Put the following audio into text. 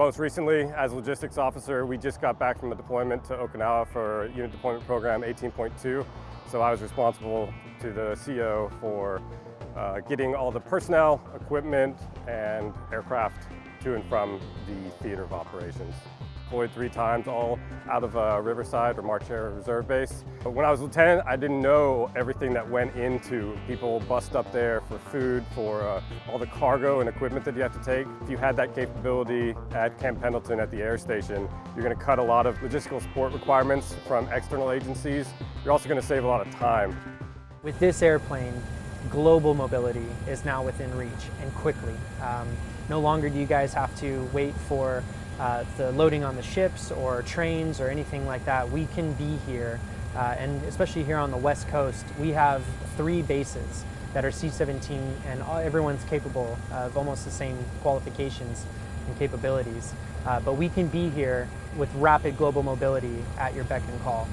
Most recently, as logistics officer, we just got back from a deployment to Okinawa for Unit Deployment Program 18.2. So I was responsible to the CO for uh, getting all the personnel, equipment, and aircraft to and from the theater of operations deployed three times, all out of uh, Riverside or March Air Reserve Base. But when I was lieutenant, I didn't know everything that went into people bust up there for food, for uh, all the cargo and equipment that you have to take. If you had that capability at Camp Pendleton at the air station, you're going to cut a lot of logistical support requirements from external agencies. You're also going to save a lot of time. With this airplane, global mobility is now within reach and quickly. Um, no longer do you guys have to wait for uh, the loading on the ships or trains or anything like that, we can be here. Uh, and especially here on the West Coast, we have three bases that are C-17 and all, everyone's capable of almost the same qualifications and capabilities. Uh, but we can be here with rapid global mobility at your beck and call.